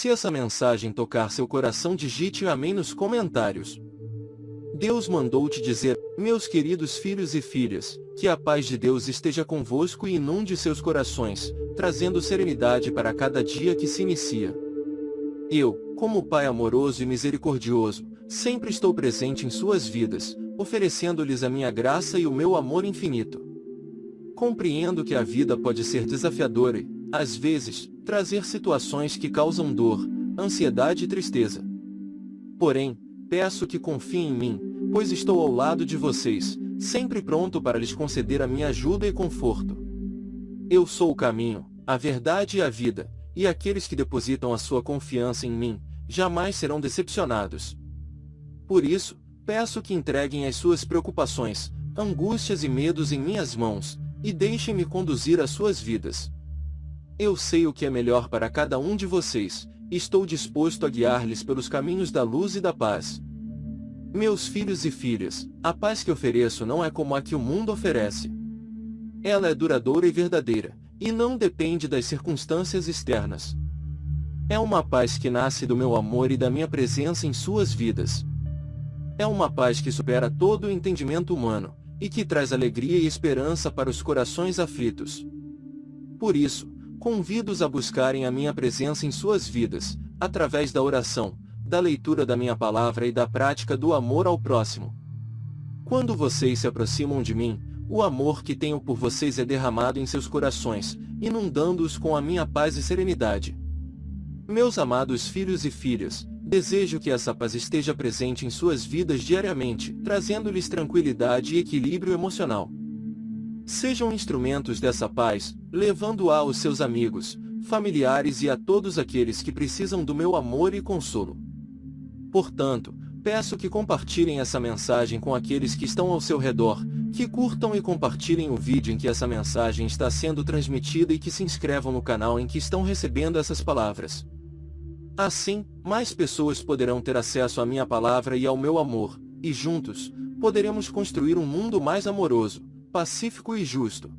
Se essa mensagem tocar seu coração digite amém nos comentários. Deus mandou te dizer, meus queridos filhos e filhas, que a paz de Deus esteja convosco e inunde seus corações, trazendo serenidade para cada dia que se inicia. Eu, como Pai amoroso e misericordioso, sempre estou presente em suas vidas, oferecendo-lhes a minha graça e o meu amor infinito. Compreendo que a vida pode ser desafiadora e, às vezes, trazer situações que causam dor, ansiedade e tristeza. Porém, peço que confiem em mim, pois estou ao lado de vocês, sempre pronto para lhes conceder a minha ajuda e conforto. Eu sou o caminho, a verdade e a vida, e aqueles que depositam a sua confiança em mim, jamais serão decepcionados. Por isso, peço que entreguem as suas preocupações, angústias e medos em minhas mãos, e deixem-me conduzir as suas vidas. Eu sei o que é melhor para cada um de vocês, estou disposto a guiar-lhes pelos caminhos da luz e da paz. Meus filhos e filhas, a paz que ofereço não é como a que o mundo oferece. Ela é duradoura e verdadeira, e não depende das circunstâncias externas. É uma paz que nasce do meu amor e da minha presença em suas vidas. É uma paz que supera todo o entendimento humano, e que traz alegria e esperança para os corações aflitos. Por isso, convido-os a buscarem a minha presença em suas vidas, através da oração, da leitura da minha palavra e da prática do amor ao próximo. Quando vocês se aproximam de mim, o amor que tenho por vocês é derramado em seus corações, inundando-os com a minha paz e serenidade. Meus amados filhos e filhas, desejo que essa paz esteja presente em suas vidas diariamente, trazendo-lhes tranquilidade e equilíbrio emocional. Sejam instrumentos dessa paz, levando-a aos seus amigos, familiares e a todos aqueles que precisam do meu amor e consolo. Portanto, peço que compartilhem essa mensagem com aqueles que estão ao seu redor, que curtam e compartilhem o vídeo em que essa mensagem está sendo transmitida e que se inscrevam no canal em que estão recebendo essas palavras. Assim, mais pessoas poderão ter acesso à minha palavra e ao meu amor, e juntos, poderemos construir um mundo mais amoroso, pacífico e justo.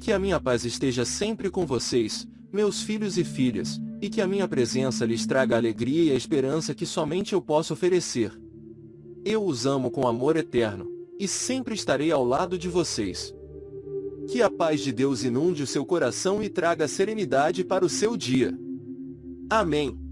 Que a minha paz esteja sempre com vocês, meus filhos e filhas, e que a minha presença lhes traga a alegria e a esperança que somente eu posso oferecer. Eu os amo com amor eterno, e sempre estarei ao lado de vocês. Que a paz de Deus inunde o seu coração e traga serenidade para o seu dia. Amém.